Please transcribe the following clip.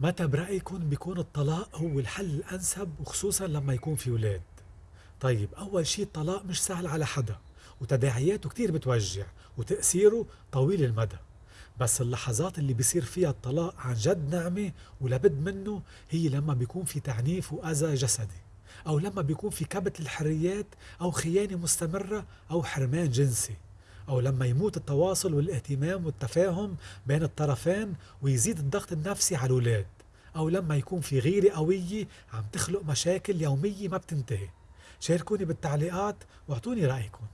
متى برأيكم بيكون الطلاق هو الحل الأنسب وخصوصا لما يكون في ولاد؟ طيب أول شي الطلاق مش سهل على حدا وتداعياته كتير بتوجع وتأثيره طويل المدى بس اللحظات اللي بيصير فيها الطلاق عن جد نعمة ولابد منه هي لما بيكون في تعنيف وأذى جسدي أو لما بيكون في كبت للحريات أو خيانة مستمرة أو حرمان جنسي أو لما يموت التواصل والاهتمام والتفاهم بين الطرفين ويزيد الضغط النفسي على الأولاد أو لما يكون في غيرة قوية عم تخلق مشاكل يومية ما بتنتهي. شاركوني بالتعليقات واعطوني رأيكم.